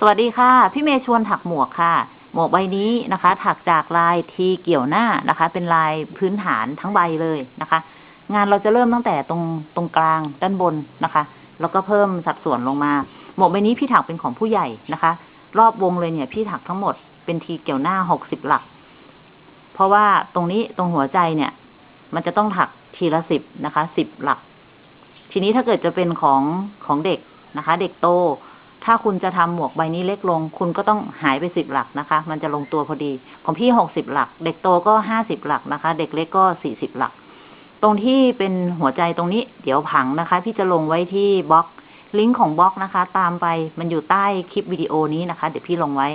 สวัสดีค่ะ พี่เมย์ชวนถักหมวกค่ะ หมวกใบนี้นะคะ ถักจากลายทีเกี่ยวหน้านะคะ เป็นลายพื้นฐานทั้งใบเลยนะคะ งานเราจะเริ่มตั้งแต่ตรงตรงกลางด้านบนนะคะ แล้วก็เพิ่มสัดส่วนลงมา หมวกใบนี้พี่ถักเป็นของผู้ใหญ่นะคะ รอบวงเลยเนี่ยพี่ถักทั้งหมดเป็นทีเกี่ยวหน้าหกสิบหลัก เพราะว่าตรงนี้ตรงหัวใจเนี่ย มันจะต้องถักทีละสิบนะคะสิบหลัก ทีนี้ถ้าเกิดจะเป็นของของเด็กนะคะ เด็กโต ถ้าคุณจะทำหมวกใบนี้เล็กลง คุณก็ต้องหายไปสิบหลักนะคะ มันจะลงตัวพอดี ของพี่หกสิบหลัก เด็กโตก็ห้าสิบหลักนะคะ เด็กเล็กก็สี่สิบหลัก ตรงที่เป็นหัวใจตรงนี้ เดี๋ยวผังนะคะ พี่จะลงไว้ที่บล็อก ลิงก์ของบล็อกนะคะ ตามไปมันอยู่ใต้คลิปวิดีโอนี้นะคะ เดี๋ยวพี่ลงไว้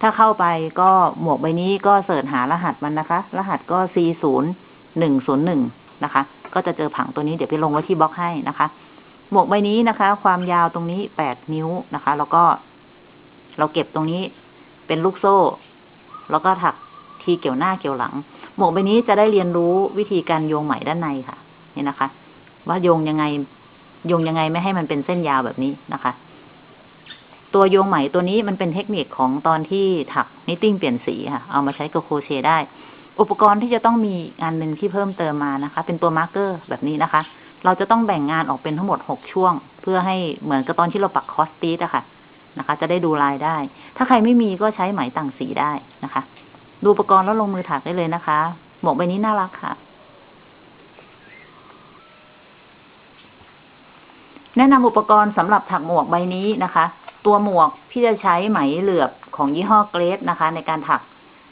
ถ้าเข้าไปก็หมวกใบนี้ก็เสิร์ชหารหัสมันนะคะ รหัสก็ C ศูนย์หนึ่งศูนย์หนึ่งนะคะ ก็จะเจอผังตัวนี้เดี๋ยวพี่ลงไว้ที่บล็อกให้นะคะ หมวกใบนี้นะคะ ความยาวตรงนี้แปดนิ้วนะคะ แล้วก็เราเก็บตรงนี้เป็นลูกโซ่ แล้วก็ถักทีเกี่ยวหน้าเกี่ยวหลัง หมวกใบนี้จะได้เรียนรู้วิธีการโยงไหมด้านในค่ะ นี่นะคะ ว่าโยงยังไงโยงยังไงไม่ให้มันเป็นเส้นยาวแบบนี้นะคะ ตัวโยงไหมตัวนี้มันเป็นเทคนิคของตอนที่ถัก knitting เปลี่ยนสีค่ะ เอามาใช้กับโครเชต์ได้ อุปกรณ์ที่จะต้องมีงานหนึ่งที่เพิ่มเติมมานะคะ เป็นตัว marker แบบนี้นะคะ เราจะต้องแบ่งงานออกเป็นทั้งหมดหกช่วง เพื่อให้เหมือนกับตอนที่เราปัก cross stitch อะค่ะนะคะ จะได้ดูลายได้ ถ้าใครไม่มีก็ใช้ไหมต่างสีได้นะคะ ดูอุปกรณ์แล้วลงมือถักได้เลยนะคะ หมวกใบนี้น่ารักค่ะ แนะนำอุปกรณ์สำหรับถักหมวกใบนี้นะคะ ตัวหมวกพี่จะใช้ไหมเหลือบของยี่ห้อเกรดนะคะ ในการถัก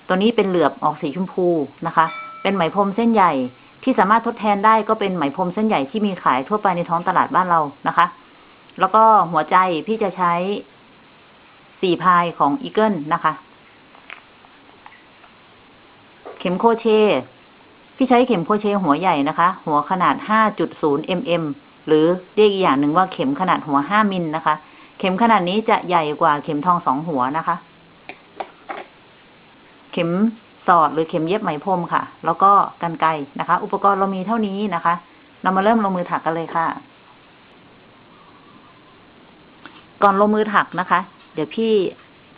ตัวนี้เป็นเหลือบออกสีชมพูนะคะ เป็นไหมพรมเส้นใหญ่ ที่สามารถทดแทนได้ก็เป็นไหมพรมเส้นใหญ่ที่มีขายทั่วไปในท้องตลาดบ้านเรานะคะ แล้วก็หัวใจพี่จะใช้สี่ ply ของอีเกิลนะคะ เข็มโครเชต์ พี่ใช้เข็มโครเชต์หัวใหญ่นะคะ หัวขนาด 5.0 mm หรือเรียกอีกอย่างหนึ่งว่าเข็มขนาดหัว 5มิลนะคะ เข็มขนาดนี้จะใหญ่กว่าเข็มทองสองหัวนะคะ เข็ม สอดหรือเข็มเย็บไหมพรมค่ะ แล้วก็กันไกนะคะ อุปกรณ์เรามีเท่านี้นะคะ เรามาเริ่มลงมือถักกันเลยค่ะ ก่อนลงมือถักนะคะ เดี๋ยวพี่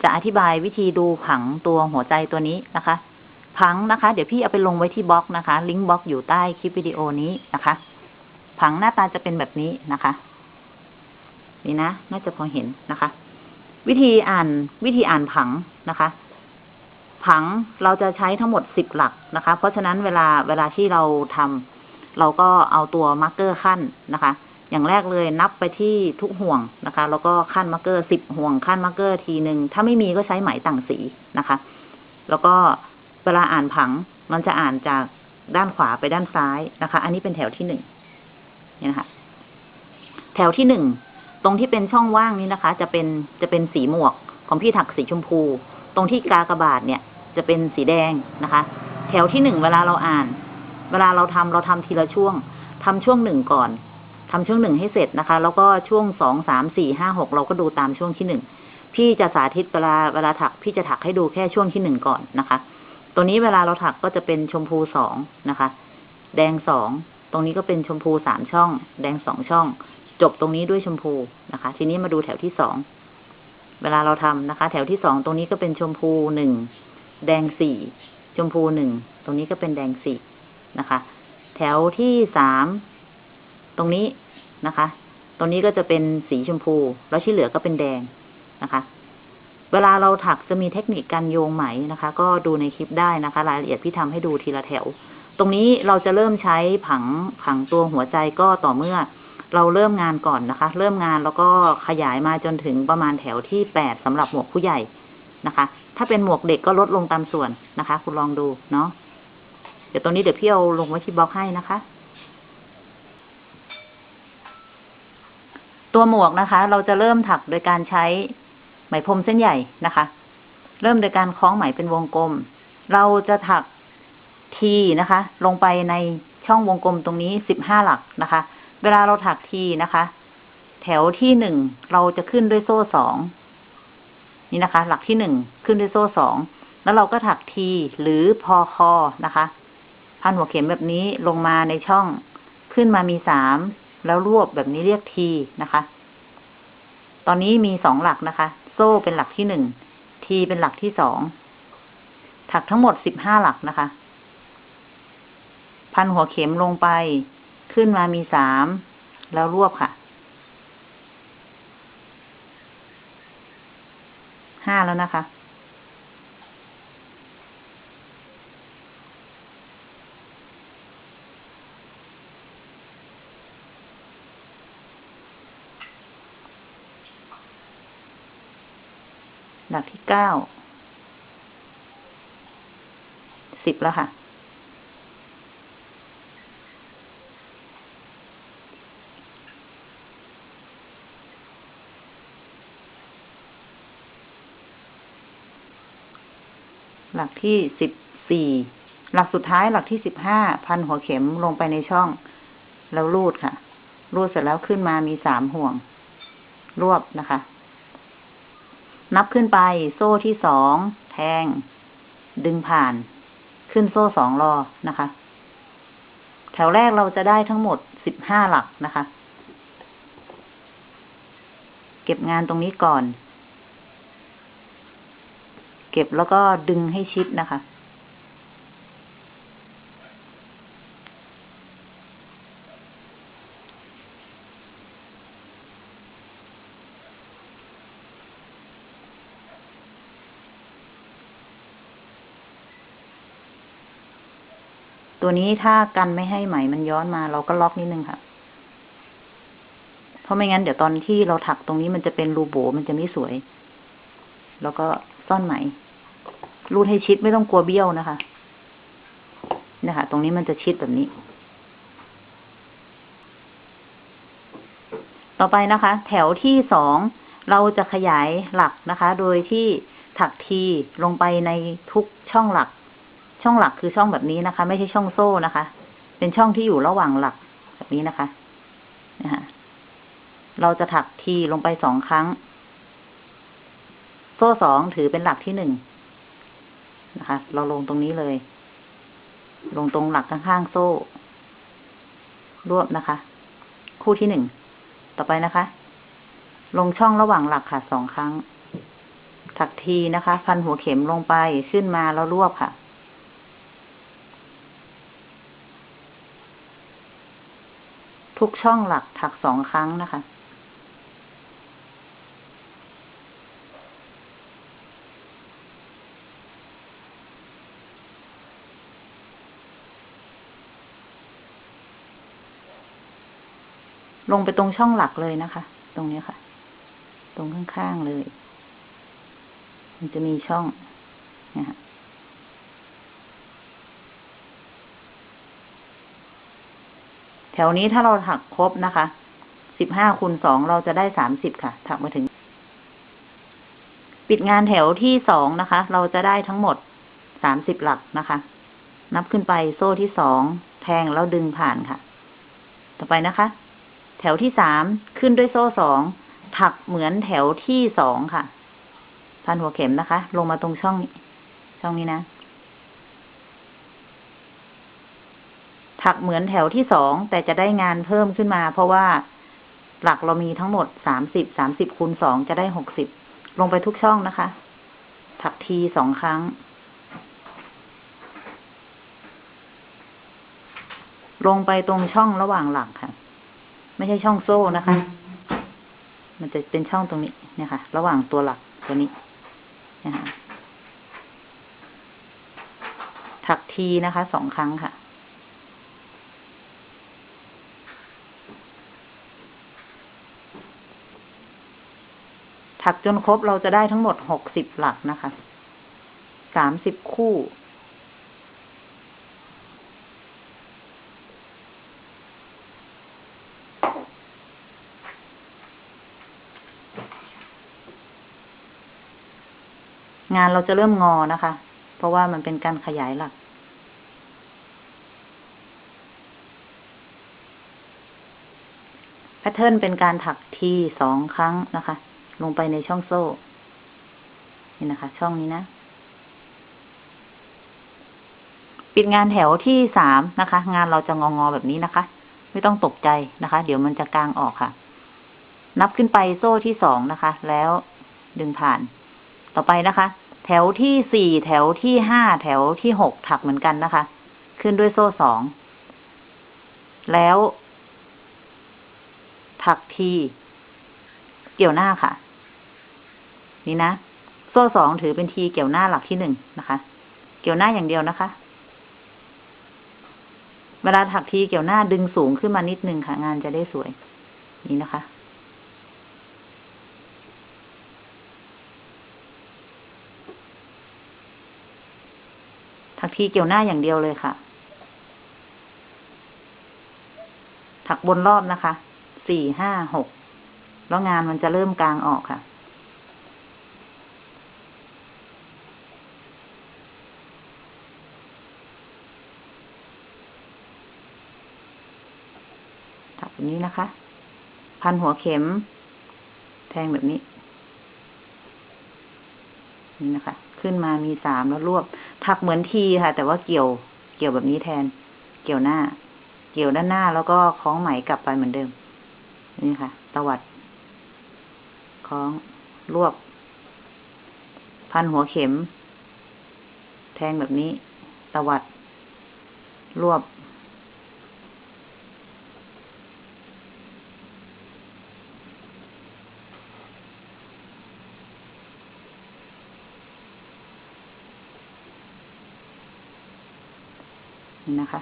จะอธิบายวิธีดูผังตัวหัวใจตัวนี้นะคะ ผังนะคะ เดี๋ยวพี่เอาไปลงไว้ที่บล็อกนะคะ ลิงก์บล็อกอยู่ใต้คลิปวิดีโอนี้นะคะ ผังหน้าตาจะเป็นแบบนี้นะคะ นี่นะ น่าจะพอเห็นนะคะ วิธีอ่านวิธีอ่านผังนะคะ ผังเราจะใช้ทั้งหมดสิบหลักนะคะ เพราะฉะนั้นเวลาเวลาที่เราทำเราก็เอาตัว marker คั่นนะคะ อย่างแรกเลยนับไปที่ทุกห่วงนะคะ แล้วก็คั่น marker สิบห่วงคั่น marker ทีหนึ่งถ้าไม่มีก็ใช้ไหมต่างสีนะคะ แล้วก็เวลาอ่านผังมันจะอ่านจากด้านขวาไปด้านซ้ายนะคะ อันนี้เป็นแถวที่หนึ่งเนี่ยนะคะ แถวที่หนึ่งตรงที่เป็นช่องว่างนี้นะคะ จะเป็นจะเป็นสีหมวกของพี่ถักสีชมพู ตรงที่กากบาทเนี่ย จะเป็นสีแดงนะคะ แถวที่หนึ่งเวลาเราอ่าน เวลาเราทำเราทำทีละช่วงทำช่วงหนึ่งก่อนทำช่วงหนึ่งให้เสร็จนะคะ แล้วก็ช่วงสองสามสี่ห้าหกเราก็ดูตามช่วงที่หนึ่งพี่จะสาธิตเวลาเวลาถัก พี่จะถักให้ดูแค่ช่วงที่หนึ่งก่อนนะคะ ตัวนี้เวลาเราถักก็จะเป็นชมพูสองนะคะ แดงสองตรงนี้ก็เป็นชมพูสามช่อง แดงสองช่อง จบตรงนี้ด้วยชมพูนะคะ ทีนี้มาดูแถวที่สองเวลาเราทำนะคะ แถวที่สองตรงนี้ก็เป็นชมพูหนึ่ง แดงสี่ชมพูหนึ่งตรงนี้ก็เป็นแดงสี่นะคะ แถวที่สามตรงนี้นะคะ ตรงนี้ก็จะเป็นสีชมพู แล้วที่เหลือก็เป็นแดงนะคะ เวลาเราถักจะมีเทคนิคการโยงไหมนะคะ ก็ดูในคลิปได้นะคะ รายละเอียดพี่ทำให้ดูทีละแถว ตรงนี้เราจะเริ่มใช้ผังผังตัวหัวใจก็ต่อเมื่อเราเริ่มงานก่อนนะคะ เริ่มงานแล้วก็ขยายมาจนถึงประมาณแถวที่แปดสำหรับหมวกผู้ใหญ่นะคะ ถ้าเป็นหมวกเด็กก็ลดลงตามส่วนนะคะ คุณลองดูเนาะเดี๋ยวตรงนี้เดี๋ยวพี่เอาลงไว้ที่บล็อกให้นะคะ ตัวหมวกนะคะ เราจะเริ่มถักโดยการใช้ไหมพรมเส้นใหญ่นะคะ เริ่มโดยการคล้องไหมเป็นวงกลม เราจะถักทีนะคะ ลงไปในช่องวงกลมตรงนี้สิบห้าหลักนะคะ เวลาเราถักทีนะคะ แถวที่หนึ่งเราจะขึ้นด้วยโซ่สอง นี่นะคะ หลักที่หนึ่งขึ้นด้วยโซ่สองแล้วเราก็ถักทีหรือพอคอนะคะพันหัวเข็มแบบนี้ลงมาในช่องขึ้นมามีสามแล้วรวบแบบนี้เรียกทีนะคะ ตอนนี้มีสองหลักนะคะ โซ่เป็นหลักที่หนึ่งทีเป็นหลักที่สองถักทั้งหมดสิบห้าหลักนะคะ พันหัวเข็มลงไป ขึ้นมามีสามแล้วรวบค่ะ ห้าแล้วนะคะ หลักที่เก้า สิบแล้วค่ะ ลักที่สิบสี่หลักสุดท้ายหลักที่สิบห้าพันหัวเข็มลงไปในช่อง แล้วรูดค่ะ รูดเสร็จแล้วขึ้นมามีสามห่วง รวบนะคะ นับขึ้นไปโซ่ที่สองแทง ดึงผ่าน ขึ้นโซ่สองรอนะคะ แถวแรกเราจะได้ทั้งหมดสิบห้าหลักนะคะ เก็บงานตรงนี้ก่อน เก็บแล้วก็ดึงให้ชิดนะคะ ตัวนี้ถ้ากันไม่ให้ไหมมันย้อนมา เราก็ล็อกนิดนึงค่ะเพราะไม่งั้นเดี๋ยวตอนที่เราถักตรงนี้มันจะเป็นรูโบมันจะไม่สวย แล้วก็ซ่อนไหม รูดให้ชิดไม่ต้องกลัวเบี้ยวนะคะ นะคะ ตรงนี้มันจะชิดแบบนี้ ต่อไปนะคะ แถวที่สองเราจะขยายหลักนะคะ โดยที่ถักทีลงไปในทุกช่องหลัก ช่องหลักคือช่องแบบนี้นะคะ ไม่ใช่ช่องโซ่นะคะ เป็นช่องที่อยู่ระหว่างหลักแบบนี้นะคะนะคะเราจะถักทีลงไปสองครั้ง โซ่สองถือเป็นหลักที่หนึ่ง นะคะ เราลงตรงนี้เลย ลงตรงหลักข้างๆโซ่ รวบนะคะ คู่ที่หนึ่ง ต่อไปนะคะ ลงช่องระหว่างหลักค่ะสองครั้ง ถักทีนะคะ พันหัวเข็มลงไปขึ้นมาแล้วรวบค่ะทุกช่องหลักถักสองครั้งนะคะ ลงไปตรงช่องหลักเลยนะคะ ตรงนี้ค่ะ ตรงข้างๆเลย มันจะมีช่องนะฮะแถวนี้ถ้าเราถักครบนะคะ สิบห้าคูณสองเราจะได้สามสิบค่ะ ถักมาถึง ปิดงานแถวที่สองนะคะ เราจะได้ทั้งหมดสามสิบหลักนะคะ นับขึ้นไปโซ่ที่สองแทงแล้วดึงผ่านค่ะ ต่อไปนะคะ แถวที่สามขึ้นด้วยโซ่สองถักเหมือนแถวที่สองค่ะ พันหัวเข็มนะคะ ลงมาตรงช่องนี้ช่องนี้นะ ถักเหมือนแถวที่สองแต่จะได้งานเพิ่มขึ้นมา เพราะว่าหลักเรามีทั้งหมดสามสิบสามสิบคูณสองจะได้หกสิบลงไปทุกช่องนะคะ ถักทีสองครั้ง ลงไปตรงช่องระหว่างหลักค่ะ ไม่ใช่ช่องโซ่นะคะ มันจะเป็นช่องตรงนี้เนี่ยค่ะ ระหว่างตัวหลักตัวนี้นะคะถักทีนะคะสองครั้งค่ะ ถักจนครบเราจะได้ทั้งหมดหกสิบหลักนะคะสามสิบคู่ งานเราจะเริ่มงอนะคะ เพราะว่ามันเป็นการขยายหลัก แพทเทิร์นเป็นการถักทีสองครั้งนะคะ ลงไปในช่องโซ่ นี่นะคะ ช่องนี้นะ ปิดงานแถวที่สามนะคะ งานเราจะงองอแบบนี้นะคะ ไม่ต้องตกใจนะคะ เดี๋ยวมันจะกลางออกค่ะ นับขึ้นไปโซ่ที่สองนะคะ แล้วดึงผ่านต่อไปนะคะ แถวที่สี่แถวที่ห้าแถวที่หกถักเหมือนกันนะคะ ขึ้นด้วยโซ่สอง แล้ว ถักที เกี่ยวหน้าค่ะ นี่นะ โซ่สองถือเป็นทีเกี่ยวหน้าหลักที่หนึ่งนะคะ เกี่ยวหน้าอย่างเดียวนะคะ เวลาถักทีเกี่ยวหน้าดึงสูงขึ้นมานิดนึงค่ะ งานจะได้สวย นี่นะคะ ถักทีเกี่ยวหน้าอย่างเดียวเลยค่ะ ถักบนรอบนะคะ สี่ห้าหก แล้วงานมันจะเริ่มกลางออกค่ะ ถักแบบนี้นะคะ พันหัวเข็ม แทงแบบนี้ นี่นะคะ ขึ้นมามีสามแล้วรวบ ถักเหมือนทีค่ะ แต่ว่าเกี่ยว เกี่ยวแบบนี้แทน เกี่ยวหน้า เกี่ยวด้านหน้าแล้วก็คล้องไหมกลับไปเหมือนเดิม นี่ค่ะ ตวัด คล้อง รวบ พันหัวเข็ม แทงแบบนี้ ตวัด รวบ นะคะ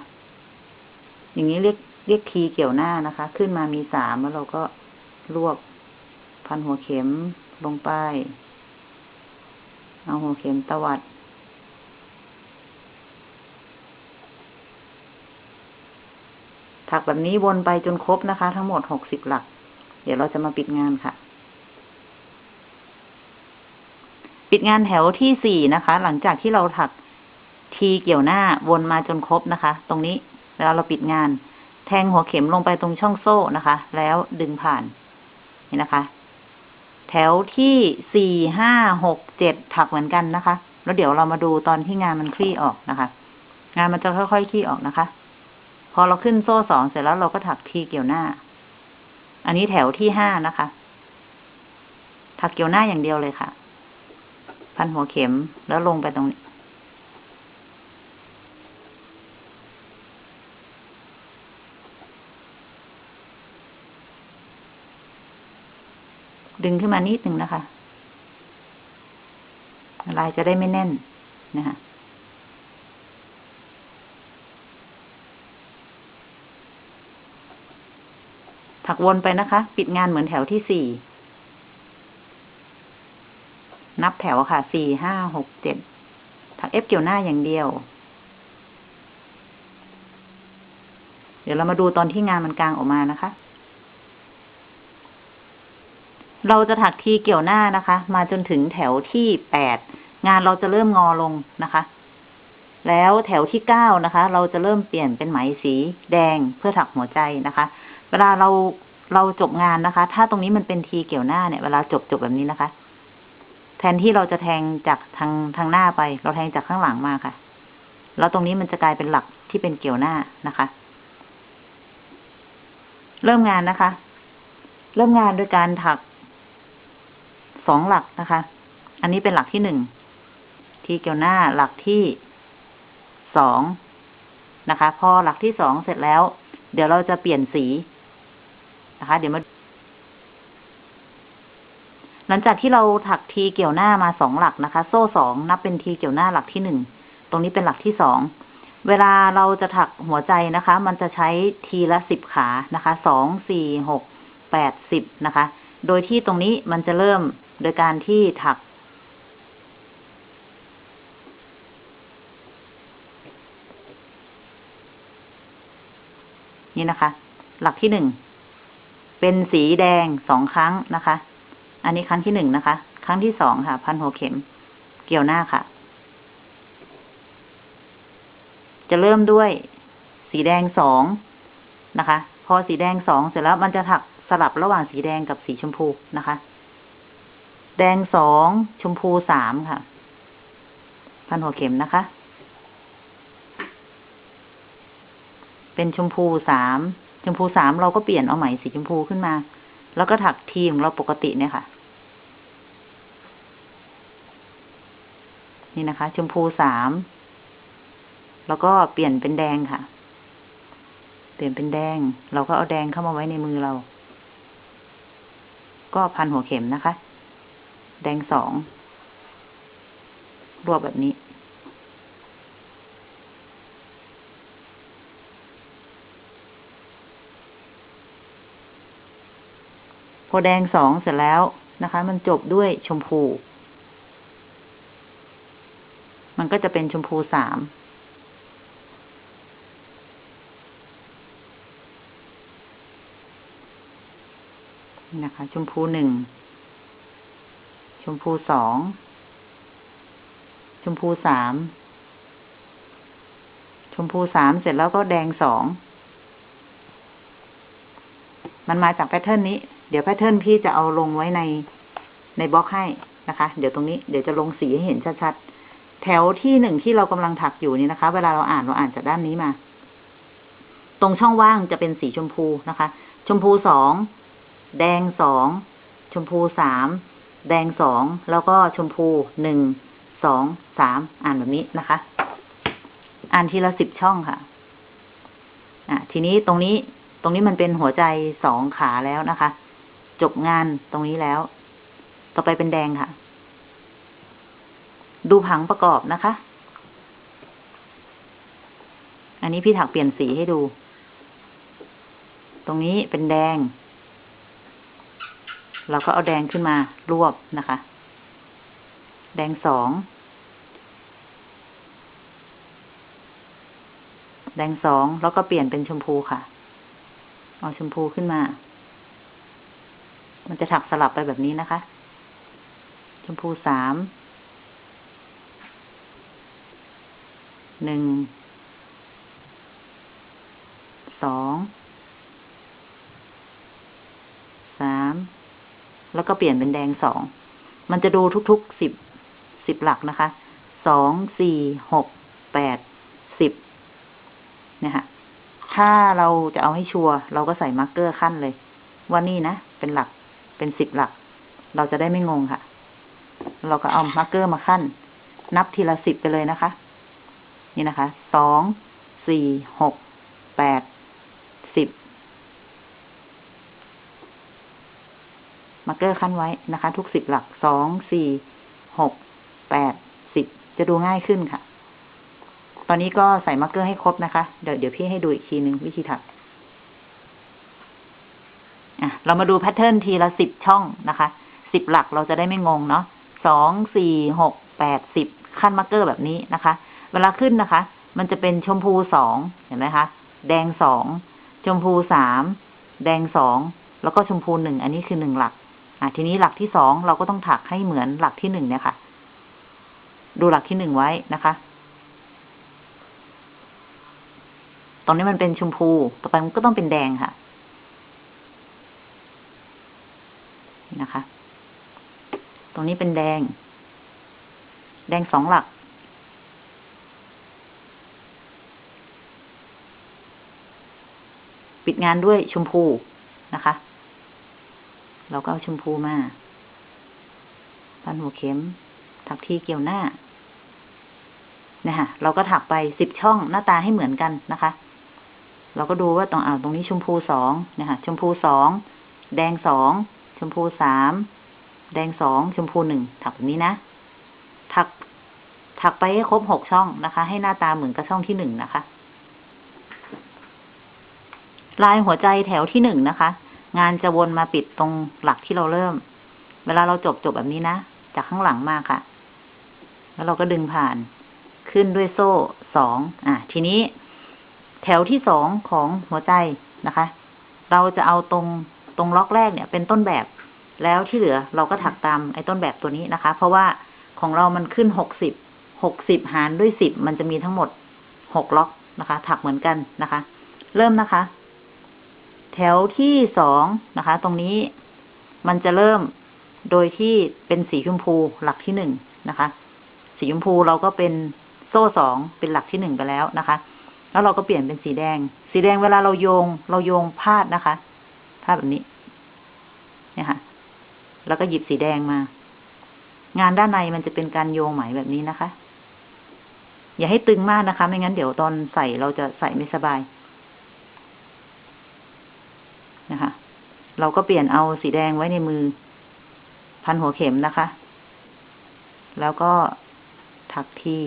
อย่างนี้เรียกเรียกทีเกี่ยวหน้านะคะ ขึ้นมามีสามแล้วเราก็รวบพันหัวเข็มลงไป เอาหัวเข็มตวัด ถักแบบนี้วนไปจนครบนะคะ ทั้งหมดหกสิบหลัก เดี๋ยวเราจะมาปิดงานค่ะ ปิดงานแถวที่สี่นะคะ หลังจากที่เราถัก ทีเกี่ยวหน้าวนมาจนครบนะคะ ตรงนี้แล้วเราปิดงาน แทงหัวเข็มลงไปตรงช่องโซ่นะคะ แล้วดึงผ่าน นี่นะคะ แถวที่สี่ห้าหกเจ็ดถักเหมือนกันนะคะ แล้วเดี๋ยวเรามาดูตอนที่งานมันคลี่ออกนะคะ งานมันจะค่อยๆคลี่ออกนะคะ พอเราขึ้นโซ่สองเสร็จแล้วเราก็ถักทีเกี่ยวหน้า อันนี้แถวที่ห้านะคะ ถักเกี่ยวหน้าอย่างเดียวเลยค่ะ พันหัวเข็มแล้วลงไปตรงนี้ ดึงขึ้นมานิดหนึ่งนะคะลายจะได้ไม่แน่นนะคะถักวนไปนะคะ ปิดงานเหมือนแถวที่สี่ นับแถวค่ะ สี่ ห้า หก เจ็ด ถักเอฟเกี่ยวหน้าอย่างเดียว เดี๋ยวเรามาดูตอนที่งานมันกลางออกมานะคะ เราจะถักทีเกี่ยวหน้านะคะ มาจนถึงแถวที่แปดงานเราจะเริ่มงอลงนะคะ แล้วแถวที่เก้านะคะ เราจะเริ่มเปลี่ยนเป็นไหมสีแดงเพื่อถักหัวใจนะคะ เวลาเราเราจบงานนะคะ ถ้าตรงนี้มันเป็นทีเกี่ยวหน้าเนี่ยเวลาจบจบแบบนี้นะคะ แทนที่เราจะแทงจากทางทางหน้าไป เราแทงจากข้างหลังมาค่ะ แล้วตรงนี้มันจะกลายเป็นหลักที่เป็นเกี่ยวหน้านะคะ เริ่มงานนะคะ เริ่มงานโดยการถัก สองหลักนะคะ อันนี้เป็นหลักที่หนึ่งทีเกี่ยวหน้าหลักที่สองนะคะ พอหลักที่สองเสร็จแล้ว เดี๋ยวเราจะเปลี่ยนสีนะคะ เดี๋ยวมา หลังจากที่เราถักทีเกี่ยวหน้ามาสองหลักนะคะ โซ่สองนับเป็นทีเกี่ยวหน้าหลักที่หนึ่งตรงนี้เป็นหลักที่สองเวลาเราจะถักหัวใจนะคะ มันจะใช้ทีละสิบขานะคะ สอง สี่ หก แปดสิบนะคะ โดยที่ตรงนี้มันจะเริ่มโดยการที่ถัก นี่นะคะ หลักที่หนึ่ง เป็นสีแดงสองครั้งนะคะ อันนี้ครั้งที่หนึ่งนะคะ ครั้งที่สองค่ะ พันหัวเข็ม เกี่ยวหน้าค่ะ จะเริ่มด้วยสีแดงสองนะคะ พอสีแดงสองเสร็จแล้วมันจะถัก สลับระหว่างสีแดงกับสีชมพูนะคะ แดงสองชมพูสามค่ะ พันหัวเข็มนะคะ เป็นชมพูสามชมพูสามเราก็เปลี่ยนเอาไหมสีชมพูขึ้นมา แล้วก็ถักทีของเราปกติเนี่ยค่ะ นี่นะคะ ชมพูสามแล้วก็เปลี่ยนเป็นแดงค่ะ เปลี่ยนเป็นแดง เราก็เอาแดงเข้ามาไว้ในมือเรา ก็พันหัวเข็มนะคะ แดงสองรวบแบบนี้ พอแดงสองเสร็จแล้วนะคะ มันจบด้วยชมพู มันก็จะเป็นชมพูสาม นี่นะคะ ชมพูหนึ่ง ชมพูสอง ชมพูสาม ชมพูสามเสร็จแล้วก็แดงสอง มันมาจาก pattern นี้ เดี๋ยว pattern พี่จะเอาลงไว้ในในบล็อกให้นะคะ เดี๋ยวตรงนี้เดี๋ยวจะลงสีให้เห็นชัดๆ แถวที่หนึ่งที่เรากำลังถักอยู่นี่นะคะ เวลาเราอ่านเราอ่านจากด้านนี้มา ตรงช่องว่างจะเป็นสีชมพูนะคะ ชมพูสอง แดงสองชมพูสามแดงสองแล้วก็ชมพูหนึ่งสองสามอ่านแบบนี้นะคะ อ่านทีละสิบช่องค่ะ อะ ทีนี้ตรงนี้ตรงนี้มันเป็นหัวใจสองขาแล้วนะคะ จบงานตรงนี้แล้ว ต่อไปเป็นแดงค่ะ ดูผังประกอบนะคะ อันนี้พี่ถักเปลี่ยนสีให้ดู ตรงนี้เป็นแดง เราก็เอาแดงขึ้นมารวบนะคะ แดงสอง แดงสองแล้วก็เปลี่ยนเป็นชมพูค่ะ เอาชมพูขึ้นมา มันจะถักสลับไปแบบนี้นะคะ ชมพูสาม หนึ่ง สอง สาม แล้วก็เปลี่ยนเป็นแดงสอง มันจะดูทุกๆสิบสิบหลักนะคะ สอง สี่ หก แปด สิบเนี่ยค่ะถ้าเราจะเอาให้ชัวร์เราก็ใส่ marker คั่นเลย ว่านี่นะ เป็นหลักเป็นสิบหลัก เราจะได้ไม่งงค่ะ เราก็เอา marker มาคั่น นับทีละสิบไปเลยนะคะ นี่นะคะ สอง สี่ หก แปด สิบ marker คั่นไว้นะคะ ทุกสิบหลักสองสี่หกแปดสิบจะดูง่ายขึ้นค่ะ ตอนนี้ก็ใส่ marker ให้ครบนะคะ เดี๋ยวเดี๋ยวพี่ให้ดูอีกทีหนึ่งวิธีถักอะเรามาดู pattern ทีละสิบช่องนะคะสิบหลักเราจะได้ไม่งงเนาะสองสี่หกแปดสิบคั่น marker แบบนี้นะคะ เวลาขึ้นนะคะ มันจะเป็นชมพูสองเห็นไหมคะ แดงสองชมพูสามแดงสองแล้วก็ชมพูหนึ่งอันนี้คือหนึ่งหลัก อะทีนี้หลักที่สองเราก็ต้องถักให้เหมือนหลักที่หนึ่งเนี่ยค่ะ ดูหลักที่หนึ่งไว้นะคะตรงนี้มันเป็นชมพู ต่อไปมันก็ต้องเป็นแดงค่ะ นะคะ ตรงนี้เป็นแดง แดงสองหลักปิดงานด้วยชมพูนะคะ เราก็เอาชมพูมาพันหัวเข็ม ถักที่เกี่ยวหน้านะคะเราก็ถักไปสิบช่องหน้าตาให้เหมือนกันนะคะ เราก็ดูว่าตรงอ่าตรงนี้ชมพูสองนะคะชมพูสองแดงสองชมพูสามแดงสองชมพูหนึ่งถักแบบนี้นะ ถัก ถักไปให้ครบหกช่องนะคะ ให้หน้าตาเหมือนกับช่องที่หนึ่งนะคะ ลายหัวใจแถวที่หนึ่งนะคะ งานจะวนมาปิดตรงหลักที่เราเริ่ม เวลาเราจบจบแบบนี้นะ จากข้างหลังมาค่ะ แล้วเราก็ดึงผ่าน ขึ้นด้วยโซ่สอง อะ ทีนี้ แถวที่สองของหัวใจนะคะ เราจะเอาตรงตรงล็อกแรกเนี่ย เป็นต้นแบบ แล้วที่เหลือเราก็ถักตามไอ้ต้นแบบตัวนี้นะคะ เพราะว่าของเรามันขึ้นหกสิบ หกสิบหารด้วยสิบมันจะมีทั้งหมดหกล็อกนะคะ ถักเหมือนกันนะคะ เริ่มนะคะ แถวที่สองนะคะ ตรงนี้มันจะเริ่มโดยที่เป็นสีชมพูหลักที่หนึ่งนะคะ สีชมพูเราก็เป็นโซ่สองเป็นหลักที่หนึ่งไปแล้วนะคะ แล้วเราก็เปลี่ยนเป็นสีแดง สีแดงเวลาเราโยง เราโยงพาดนะคะพาดแบบนี้เนี่ยค่ะ แล้วก็หยิบสีแดงมา งานด้านในมันจะเป็นการโยงไหมแบบนี้นะคะ อย่าให้ตึงมากนะคะ ไม่งั้นเดี๋ยวตอนใส่เราจะใส่ไม่สบาย นะคะ เราก็เปลี่ยนเอาสีแดงไว้ในมือ พันหัวเข็มนะคะ แล้วก็ถักที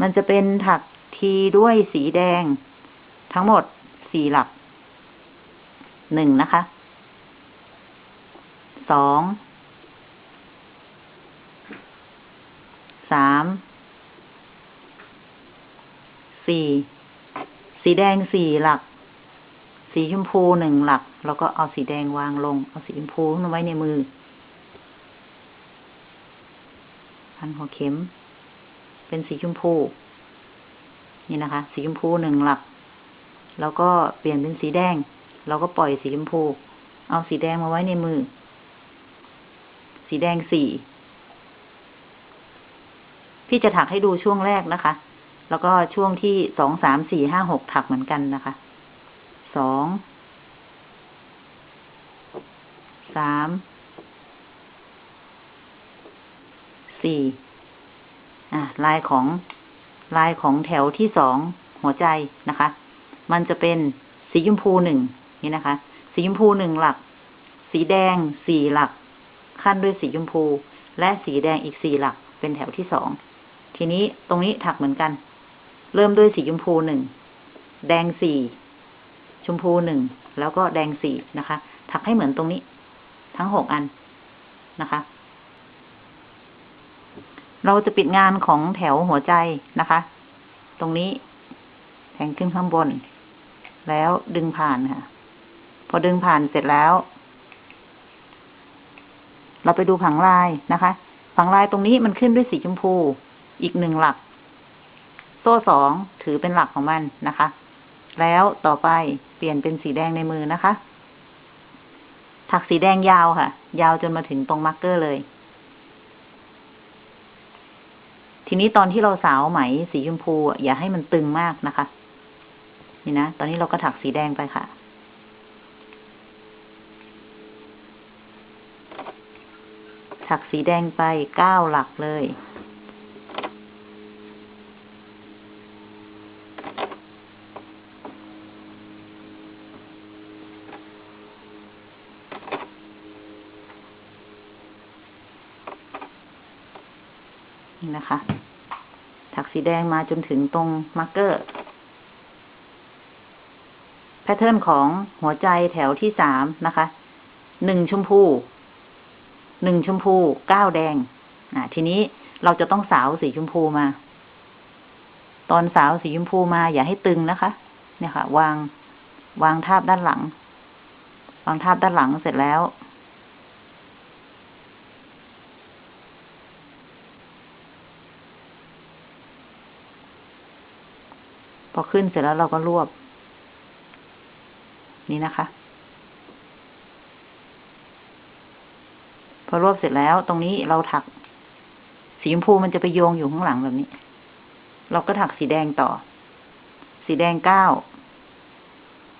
มันจะเป็นถักทีด้วยสีแดง ทั้งหมดสี่หลักหนึ่งนะคะสองสามสี่สีแดงสี่หลัก สีชมพูหนึ่งหลัก แล้วก็เอาสีแดงวางลง เอาสีชมพูไว้ในมือ พันหัวเข็ม เป็นสีชมพู นี่นะคะ สีชมพูหนึ่งหลัก แล้วก็เปลี่ยนเป็นสีแดง เราก็ปล่อยสีชมพู เอาสีแดงมาไว้ในมือ สีแดงสี่พี่จะถักให้ดูช่วงแรกนะคะ แล้วก็ช่วงที่สองสามสี่ห้าหกถักเหมือนกันนะคะ สอง สาม สี่ อะ ลายของ ลายของแถวที่สองหัวใจนะคะ มันจะเป็นสีชมพูหนึ่งนี่นะคะ สีชมพูหนึ่งหลัก สีแดงสี่หลัก ขั้นด้วยสีชมพู และสีแดงอีกสี่หลัก เป็นแถวที่สอง ทีนี้ตรงนี้ถักเหมือนกัน เริ่มด้วยสีชมพูหนึ่ง แดงสี่ ชมพูหนึ่งแล้วก็แดงสี่นะคะ ถักให้เหมือนตรงนี้ ทั้งหกอันนะคะ เราจะปิดงานของแถวหัวใจนะคะ ตรงนี้แทงขึ้นข้างบน แล้วดึงผ่านค่ะ พอดึงผ่านเสร็จแล้ว เราไปดูผังลายนะคะ ผังลายตรงนี้มันขึ้นด้วยสีชมพู อีกหนึ่งหลัก โซ่สองถือเป็นหลักของมันนะคะ แล้วต่อไป เปลี่ยนเป็นสีแดงในมือนะคะ ถักสีแดงยาวค่ะ ยาวจนมาถึงตรง marker เลย ทีนี้ตอนที่เราสาวไหมสีชมพูอย่าให้มันตึงมากนะคะ นี่นะ ตอนนี้เราก็ถักสีแดงไปค่ะถักสีแดงไปเก้าหลักเลย นะคะ ถักสีแดงมาจนถึงตรง marker pattern ของหัวใจแถวที่สามนะคะ หนึ่งชมพู หนึ่งชมพู เก้าแดง อ่า ทีนี้เราจะต้องสาวสีชมพูมา ตอนสาวสีชมพูมาอย่าให้ตึงนะคะ เนี่ยค่ะ วาง วางทาบด้านหลัง วางทาบด้านหลังเสร็จแล้ว พอขึ้นเสร็จแล้วเราก็รวบ นี่นะคะ พอรวบเสร็จแล้ว ตรงนี้เราถัก สีชมพูมันจะไปโยงอยู่ข้างหลังแบบนี้ เราก็ถักสีแดงต่อ สีแดงเก้า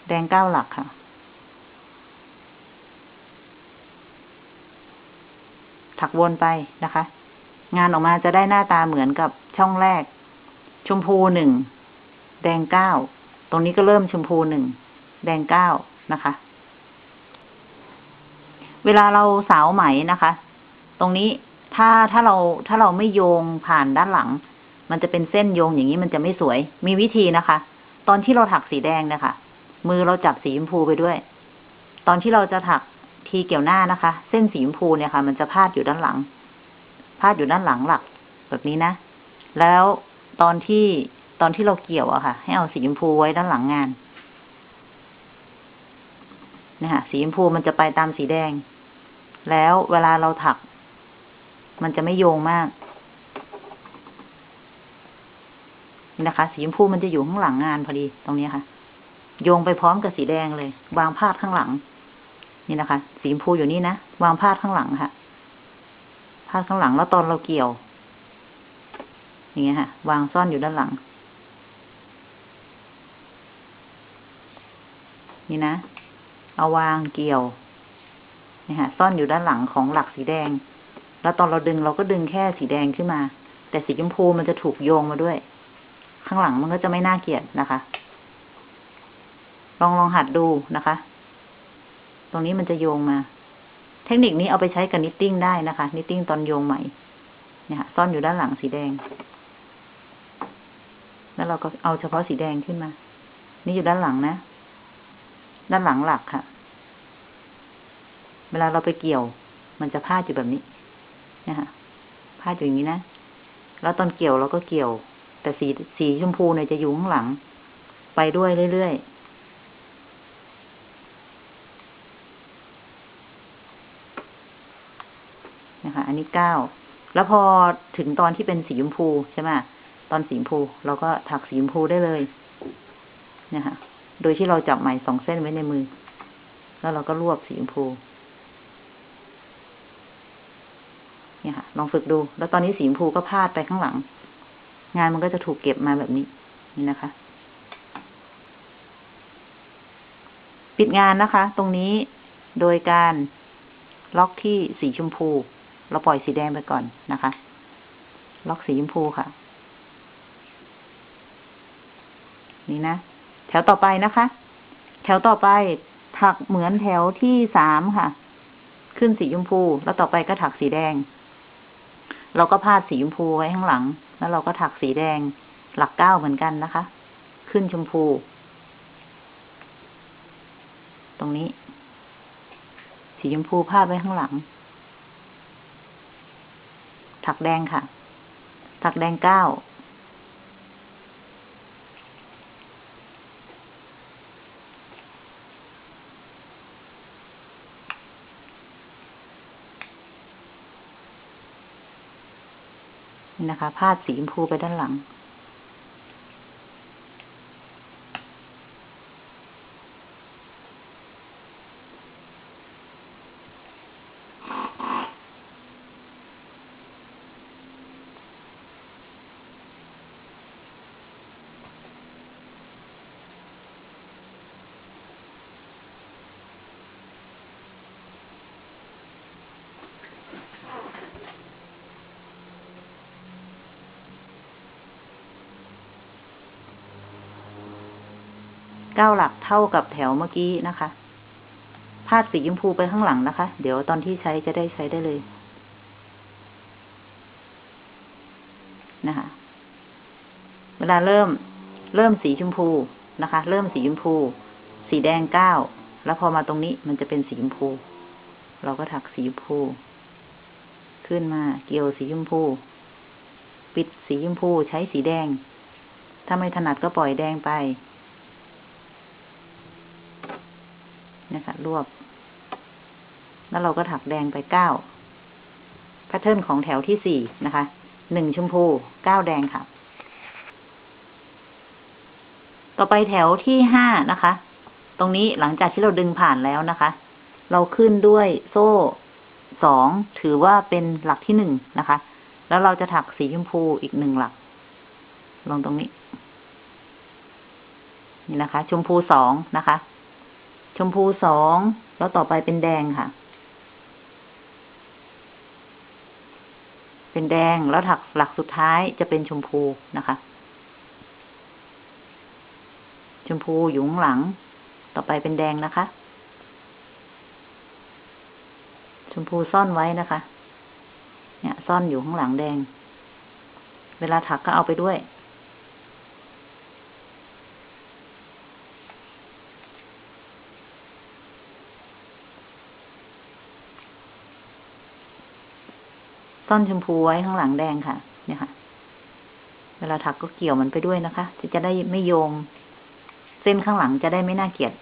แดงเก้าหลักค่ะ ถักวนไปนะคะ งานออกมาจะได้หน้าตาเหมือนกับช่องแรก ชมพูหนึ่ง แดงเก้า ตรงนี้ก็เริ่มชมพูหนึ่ง แดงเก้านะคะ เวลาเราสาวไหมนะคะ ตรงนี้ถ้าถ้าเราถ้าเราไม่โยงผ่านด้านหลัง มันจะเป็นเส้นโยงอย่างนี้มันจะไม่สวย มีวิธีนะคะ ตอนที่เราถักสีแดงนะคะ มือเราจับสีชมพูไปด้วย ตอนที่เราจะถักทีเกี่ยวหน้านะคะ เส้นสีชมพูเนี่ยค่ะ มันจะพาดอยู่ด้านหลัง พาดอยู่ด้านหลังหลัก แบบนี้นะ แล้วตอนที่ ตอนที่เราเกี่ยวอะค่ะ ให้เอาสีชมพูไว้ด้านหลังงานนี่ยค่ะสีชมพูมันจะไปตามสีแดง แล้วเวลาเราถัก มันจะไม่โยงมากนี่นะคะ สีชมพูมันจะอยู่ข้างหลังงานพอดีตรงนี้ค่ะ โยงไปพร้อมกับสีแดงเลย วางพาดข้างหลัง นี่นะคะ สีชมพูอยู่นี่นะวางพาดข้างหลังค่ะพาดข้างหลังแล้วตอนเราเกี่ยวอย่างเงี้ยค่ะ วางซ่อนอยู่ด้านหลัง นี่นะ เอาวางเกี่ยวนี่ค่ะซ่อนอยู่ด้านหลังของหลักสีแดง แล้วตอนเราดึงเราก็ดึงแค่สีแดงขึ้นมา แต่สีชมพูมันจะถูกโยงมาด้วย ข้างหลังมันก็จะไม่น่าเกลียดนะคะ ลองลองหัดดูนะคะ ตรงนี้มันจะโยงมา เทคนิคนี้เอาไปใช้กับ knitting ได้นะคะ knitting ตอนโยงไหมเนี่ยค่ะซ่อนอยู่ด้านหลังสีแดง แล้วเราก็เอาเฉพาะสีแดงขึ้นมา นี่อยู่ด้านหลังนะ ด้านหลังหลักค่ะ เวลาเราไปเกี่ยว มันจะพาดอยู่แบบนี้นี่ค่ะพาดอยู่อย่างนี้นะ แล้วตอนเกี่ยวเราก็เกี่ยว แต่สีสีชมพูเนี่ยจะอยู่ข้างหลัง ไปด้วยเรื่อยๆนะคะอันนี้เก้า แล้วพอถึงตอนที่เป็นสีชมพูใช่ไหมตอนสีชมพูเราก็ถักสีชมพูได้เลยเนี่ยค่ะ โดยที่เราจับไหมสองเส้นไว้ในมือ แล้วเราก็รวบสีชมพู เนี่ยค่ะ ลองฝึกดู แล้วตอนนี้สีชมพูก็พาดไปข้างหลัง งานมันก็จะถูกเก็บมาแบบนี้ นี่นะคะ ปิดงานนะคะ ตรงนี้โดยการล็อกที่สีชมพู เราปล่อยสีแดงไปก่อนนะคะ ล็อกสีชมพูค่ะ นี่นะ วต่อไปนะคะ แถวต่อไปถักเหมือนแถวที่สามค่ะ ขึ้นสีชมพู แล้วต่อไปก็ถักสีแดง เราก็พาดสีชมพูไว้ข้างหลัง แล้วเราก็ถักสีแดงหลักเก้าเหมือนกันนะคะ ขึ้นชมพู ตรงนี้ สีชมพูพาดไว้ข้างหลัง ถักแดงค่ะ ถักแดงเก้า นะคะพาดสีชมพูไปด้านหลัง ก้าหลักเท่ากับแถวเมื่อกี้นะคะ พาดสีชมพูไปข้างหลังนะคะ เดี๋ยวตอนที่ใช้จะได้ใช้ได้เลยนะคะ เวลาเริ่มเริ่มสีชมพูนะคะ เริ่มสีชมพู สีแดงเก้าแล้วพอมาตรงนี้มันจะเป็นสีชมพู เราก็ถักสีชมพู ขึ้นมาเกี่ยวสีชมพู ปิดสีชมพูใช้สีแดง ถ้าไม่ถนัดก็ปล่อยแดงไป นะคะ รวบ แล้วเราก็ถักแดงไปเก้าแพทเทิร์นของแถวที่สี่นะคะ หนึ่งชมพู เก้าแดงค่ะ ต่อไปแถวที่ห้านะคะ ตรงนี้หลังจากที่เราดึงผ่านแล้วนะคะ เราขึ้นด้วยโซ่สองถือว่าเป็นหลักที่หนึ่งนะคะ แล้วเราจะถักสีชมพูอีกหนึ่งหลัก ลงตรงนี้ นี่นะคะ ชมพูสองนะคะ ชมพูสอง แล้วต่อไปเป็นแดงค่ะ เป็นแดงแล้วถักหลักสุดท้ายจะเป็นชมพูนะคะ ชมพูอยู่ข้างหลัง ต่อไปเป็นแดงนะคะ ชมพูซ่อนไว้นะคะ เนี่ย ซ่อนอยู่ข้างหลังแดง เวลาถักก็เอาไปด้วย ซ่อนชมพูไว้ข้างหลังแดงค่ะ เนี่ยค่ะ เวลาถักก็เกี่ยวมันไปด้วยนะคะจะจะได้ไม่โยง เส้นข้างหลังจะได้ไม่น่าเกลียด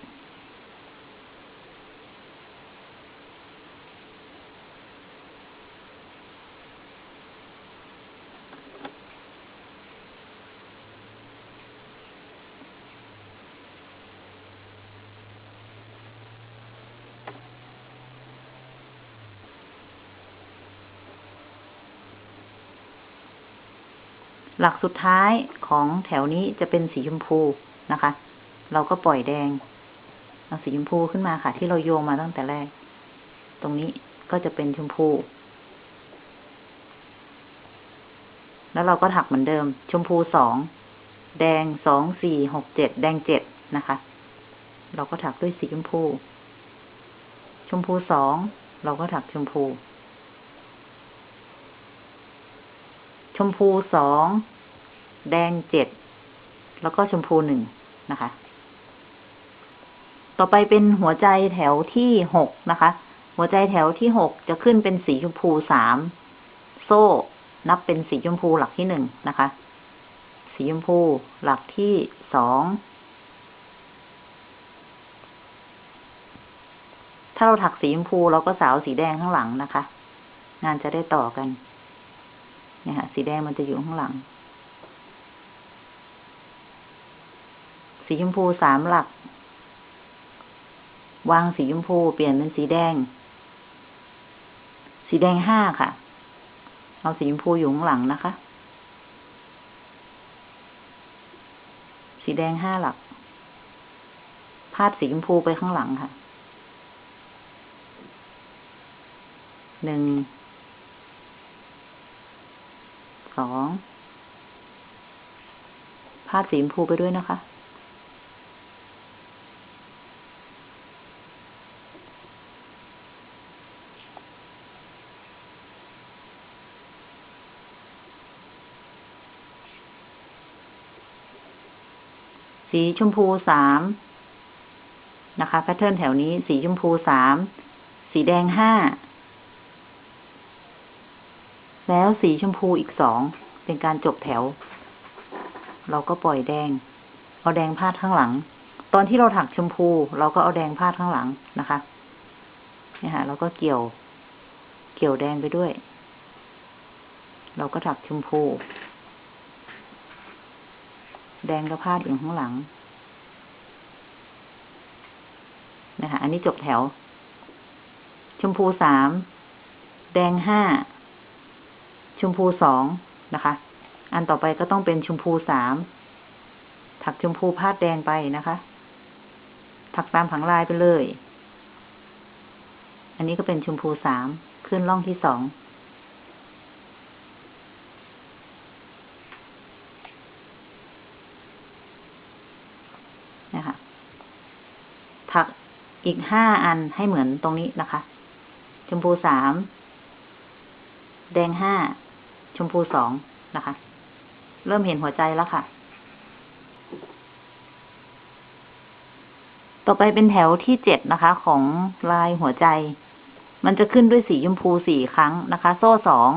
หลักสุดท้ายของแถวนี้จะเป็นสีชมพูนะคะ เราก็ปล่อยแดง เอาสีชมพูขึ้นมาค่ะ ที่เราโยงมาตั้งแต่แรก ตรงนี้ก็จะเป็นชมพู แล้วเราก็ถักเหมือนเดิม ชมพูสอง แดงสองสี่หกเจ็ดแดงเจ็ดนะคะ เราก็ถักด้วยสีชมพู ชมพูสอง เราก็ถักชมพู ชมพูสอง แดงเจ็ด แล้วก็ชมพูหนึ่งนะคะ ต่อไปเป็นหัวใจแถวที่หกนะคะ หัวใจแถวที่หกจะขึ้นเป็นสีชมพูสาม โซ่ นับเป็นสีชมพูหลักที่หนึ่งนะคะ สีชมพูหลักที่สอง ถ้าเราถักสีชมพูเราก็สาวสีแดงข้างหลังนะคะ งานจะได้ต่อกัน เนี่ยค่ะสีแดงมันจะอยู่ข้างหลัง สีชมพูสามหลัก วางสีชมพูเปลี่ยนเป็นสีแดง สีแดงห้าค่ะ เอาสีชมพูอยู่ข้างหลังนะคะ สีแดงห้าหลัก พาดสีชมพูไปข้างหลังค่ะ หนึ่ง สองพาดสีชมพูไปด้วยนะคะ สีชมพูสามนะคะแพทเทิร์นแถวนี้ สีชมพูสาม สีแดงห้า แล้วสีชมพูอีกสอง เป็นการจบแถว เราก็ปล่อยแดง เอาแดงพาดข้างหลัง ตอนที่เราถักชมพู เราก็เอาแดงพาดข้างหลังนะคะนี่ค่ะเราก็เกี่ยว เกี่ยวแดงไปด้วย เราก็ถักชมพู แดงก็พาดอยู่ข้างหลังนะคะอันนี้จบแถว ชมพูสาม แดงห้า ชมพูสองนะคะ อันต่อไปก็ต้องเป็นชมพูสามถักชมพูพาดแดงไปนะคะ ถักตามผังลายไปเลย อันนี้ก็เป็นชมพูสามขึ้นร่องที่สองนะคะถักอีกห้าอันให้เหมือนตรงนี้นะคะ ชมพูสาม แดงห้า ชมพูสองนะคะ เริ่มเห็นหัวใจแล้วค่ะ ต่อไปเป็นแถวที่เจ็ดนะคะ ของลายหัวใจ มันจะขึ้นด้วยสีชมพูสี่ครั้งนะคะ โซ่สอง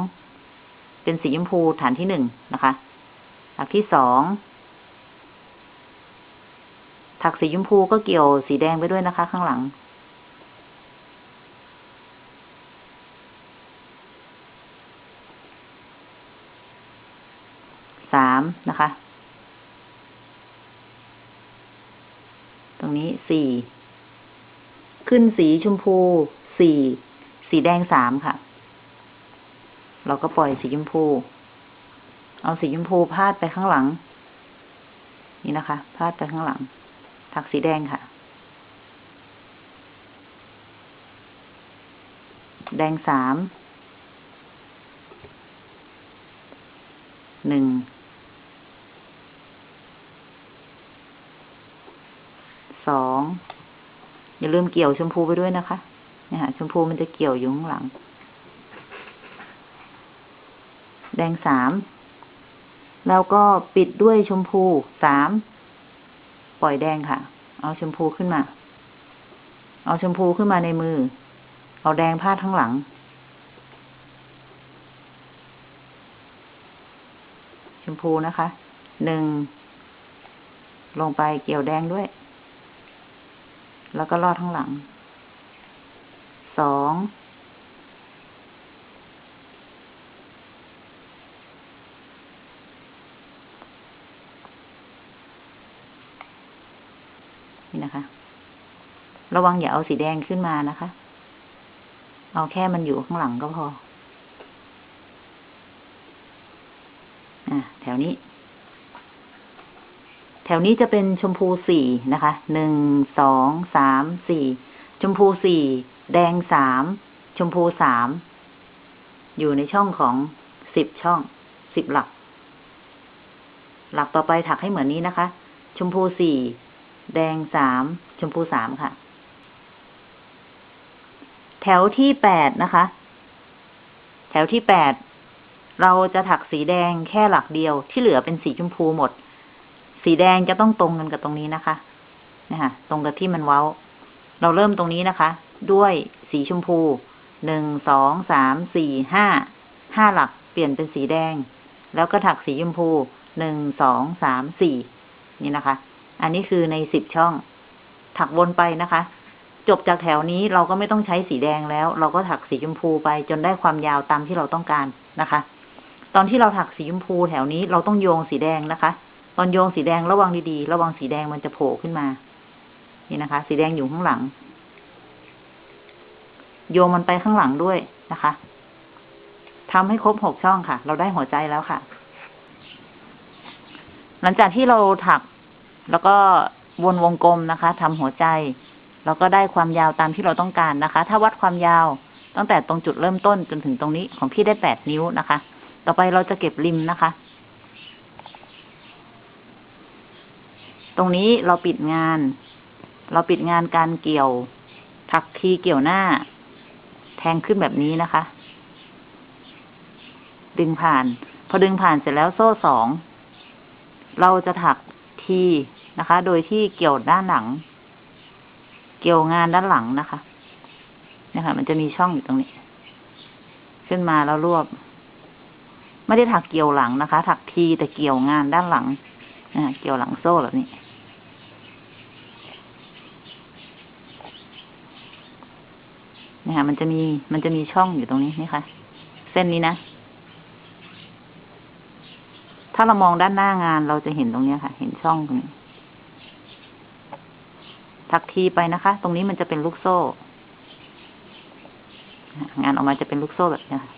เป็นสีชมพูฐานที่หนึ่งนะคะหลักที่สอง ถักสีชมพูก็เกี่ยวสีแดงไปด้วยนะคะ ข้างหลัง สามนะคะ ตรงนี้สี่ขึ้นสีชมพูสี่สีแดงสามค่ะ เราก็ปล่อยสีชมพู เอาสีชมพูพาดไปข้างหลัง นี่นะคะพาดไปข้างหลัง ถักสีแดงค่ะ แดงสามหนึ่ง สอง อย่าลืมเกี่ยวชมพูไปด้วยนะคะเนี่ยค่ะชมพูมันจะเกี่ยวอยู่ข้างหลัง แดงสามแล้วก็ปิดด้วยชมพูสามปล่อยแดงค่ะ เอาชมพูขึ้นมา เอาชมพูขึ้นมาในมือ เอาแดงพาดข้างหลัง ชมพูนะคะ หนึ่ง ลงไปเกี่ยวแดงด้วย แล้วก็ลอดข้างหลัง สอง นี่นะคะ ระวังอย่าเอาสีแดงขึ้นมานะคะ เอาแค่มันอยู่ข้างหลังก็พอ อะแถวนี้ แถวนี้จะเป็นชมพูสี่นะคะ หนึ่ง สอง สาม สี่ ชมพูสี่ แดงสาม ชมพูสาม อยู่ในช่องของสิบช่อง สิบหลัก หลักต่อไปถักให้เหมือนนี้นะคะ ชมพูสี่ แดงสาม ชมพูสามค่ะ แถวที่แปดนะคะ แถวที่แปด เราจะถักสีแดงแค่หลักเดียวที่เหลือเป็นสีชมพูหมด สีแดงจะต้องตรงกันกับตรงนี้นะคะนะคะตรงกับที่มันเว้า เราเริ่มตรงนี้นะคะ ด้วยสีชมพูหนึ่งสองสามสี่ห้าห้าหลักเปลี่ยนเป็นสีแดง แล้วก็ถักสีชมพูหนึ่งสองสามสี่นี่นะคะ อันนี้คือในสิบช่อง ถักวนไปนะคะ จบจากแถวนี้เราก็ไม่ต้องใช้สีแดงแล้ว เราก็ถักสีชมพูไปจนได้ความยาวตามที่เราต้องการนะคะ ตอนที่เราถักสีชมพูแถวนี้เราต้องโยงสีแดงนะคะ ตอนโยงสีแดงระวังดีๆ ระวังสีแดงมันจะโผล่ขึ้นมา นี่นะคะ สีแดงอยู่ข้างหลัง โยงมันไปข้างหลังด้วยนะคะทำให้ครบหกช่องค่ะ เราได้หัวใจแล้วค่ะ หลังจากที่เราถักแล้วก็วนวงกลมนะคะทำหัวใจเราก็ได้ความยาวตามที่เราต้องการนะคะ ถ้าวัดความยาวตั้งแต่ตรงจุดเริ่มต้นจนถึงตรงนี้ของพี่ได้แปดนิ้วนะคะ ต่อไปเราจะเก็บริมนะคะ ตรงนี้เราปิดงาน เราปิดงานการเกี่ยว ถักทีเกี่ยวหน้า แทงขึ้นแบบนี้นะคะ ดึงผ่าน พอดึงผ่านเสร็จแล้วโซ่สอง เราจะถักทีนะคะ โดยที่เกี่ยวด้านหลัง เกี่ยวงานด้านหลังนะคะนี่ค่ะมันจะมีช่องอยู่ตรงนี้ ขึ้นมาแล้วรวบ ไม่ได้ถักเกี่ยวหลังนะคะ ถักทีแต่เกี่ยวงานด้านหลังเกี่ยวหลังโซ่แบบนี้ นี่ยค่ะมันจะมีมันจะมีช่องอยู่ตรงนี้นี่ค่ะ เส้นนี้นะ ถ้าเรามองด้านหน้างานเราจะเห็นตรงนี้ค่ะ เห็นช่องตรงนี้ถักทีไปนะคะ ตรงนี้มันจะเป็นลูกโซ่ งานออกมาจะเป็นลูกโซ่แบบนี้ค่ะ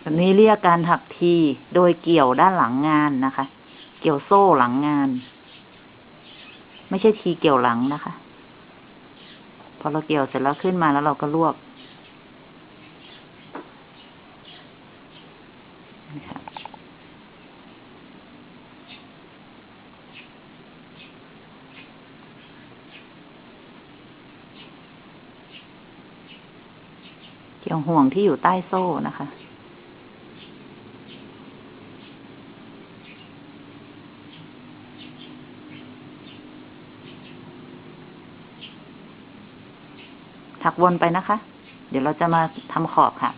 แบบนี้เรียกการถักทีโดยเกี่ยวด้านหลังงานนะคะ กี่ยวโซ่หลังงาน ไม่ใช่ทีเกี่ยวหลังนะคะ พอเราเกี่ยวเสร็จแล้วขึ้นมาแล้วเราก็รวบเกี่ยวห่วงที่อยู่ใต้โซ่นะคะ ถักวนไปนะคะ เดี๋ยวเราจะมาทำขอบค่ะ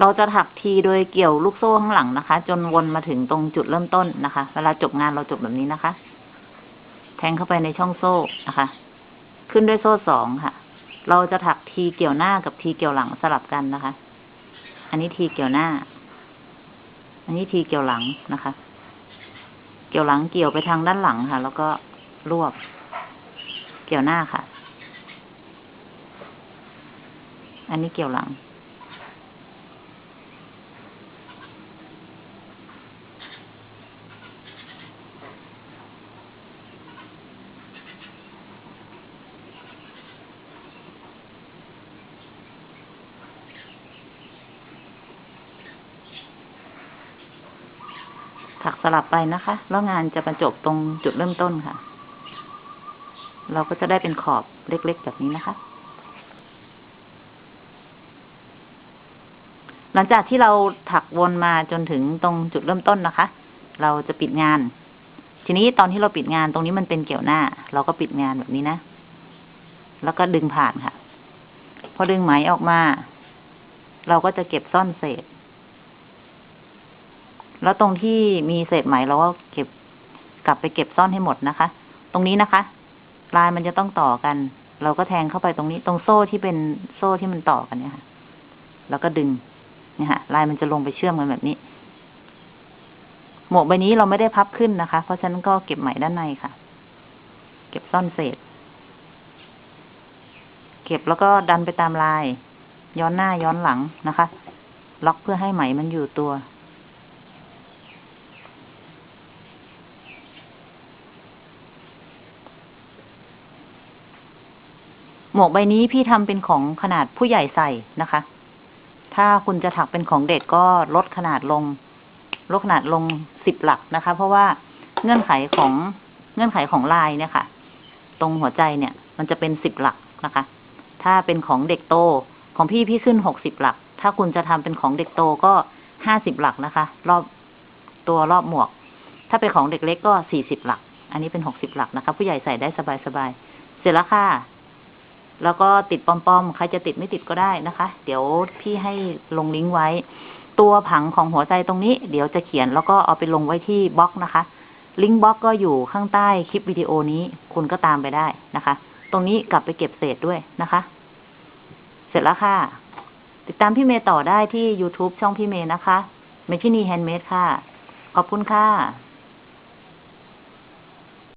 เราจะถักทีโดยเกี่ยวลูกโซ่ข้างหลังนะคะ จนวนมาถึงตรงจุดเริ่มต้นนะคะ เวลาจบงานเราจบแบบนี้นะคะ แทงเข้าไปในช่องโซ่นะคะ ขึ้นด้วยโซ่สองค่ะ เราจะถักทีเกี่ยวหน้ากับทีเกี่ยวหลังสลับกันนะคะ อันนี้ทีเกี่ยวหน้า อันนี้ทีเกี่ยวหลังนะคะ เกี่ยวหลังเกี่ยวไปทางด้านหลังค่ะ แล้วก็รวบ เกี่ยวหน้าค่ะ อันนี้เกี่ยวหลัง ถักสลับไปนะคะ แล้วงานจะประจบตรงจุดเริ่มต้นค่ะ เราก็จะได้เป็นขอบเล็กๆแบบนี้นะคะ หลังจากที่เราถักวนมาจนถึงตรงจุดเริ่มต้นนะคะ เราจะปิดงาน ทีนี้ตอนที่เราปิดงานตรงนี้มันเป็นเกี่ยวหน้า เราก็ปิดงานแบบนี้นะ แล้วก็ดึงผ่านค่ะ พอดึงไหมออกมา เราก็จะเก็บซ่อนเศษ แล้วตรงที่มีเศษไหมเราก็เก็บกลับไปเก็บซ่อนให้หมดนะคะ ตรงนี้นะคะ ลายมันจะต้องต่อกัน เราก็แทงเข้าไปตรงนี้ ตรงโซ่ที่เป็นโซ่ที่มันต่อกันเนี่ยค่ะ แล้วก็ดึงเนี่ยค่ะลายมันจะลงไปเชื่อมกันแบบนี้ หมวกใบนี้เราไม่ได้พับขึ้นนะคะ เพราะฉะนั้นก็เก็บไหมด้านในค่ะ เก็บซ่อนเศษ เก็บแล้วก็ดันไปตามลาย ย้อนหน้าย้อนหลังนะคะ ล็อกเพื่อให้ไหมมันอยู่ตัว หมวกใบนี้พี่ทำเป็นของขนาดผู้ใหญ่ใส่นะคะ ถ้าคุณจะถักเป็นของเด็กก็ลดขนาดลง ลดขนาดลงสิบหลักนะคะ เพราะว่าเงื่อนไขของเงื่อนไขของลายเนี่ยค่ะ ตรงหัวใจเนี่ย มันจะเป็นสิบหลักนะคะ ถ้าเป็นของเด็กโตของพี่พี่ขึ้นหกสิบหลัก ถ้าคุณจะทำเป็นของเด็กโตก็ห้าสิบหลักนะคะ รอบตัวรอบหมวก ถ้าเป็นของเด็กเล็กก็สี่สิบหลัก อันนี้เป็นหกสิบหลักนะคะ ผู้ใหญ่ใส่ได้สบายๆเสร็จแล้วค่ะ แล้วก็ติดปอมๆ ใครจะติดไม่ติดก็ได้นะคะ เดี๋ยวพี่ให้ลงลิงก์ไว้ ตัวผังของหัวใจตรงนี้ เดี๋ยวจะเขียนแล้วก็เอาไปลงไว้ที่บล็อกนะคะ ลิงก์บล็อกก็อยู่ข้างใต้คลิปวิดีโอนี้คุณก็ตามไปได้นะคะ ตรงนี้กลับไปเก็บเศษด้วยนะคะ เสร็จแล้วค่ะ ติดตามพี่เมย์ต่อได้ที่ YouTube ช่องพี่เมย์นะคะเมชินี Handmade ค่ะ ขอบคุณค่ะ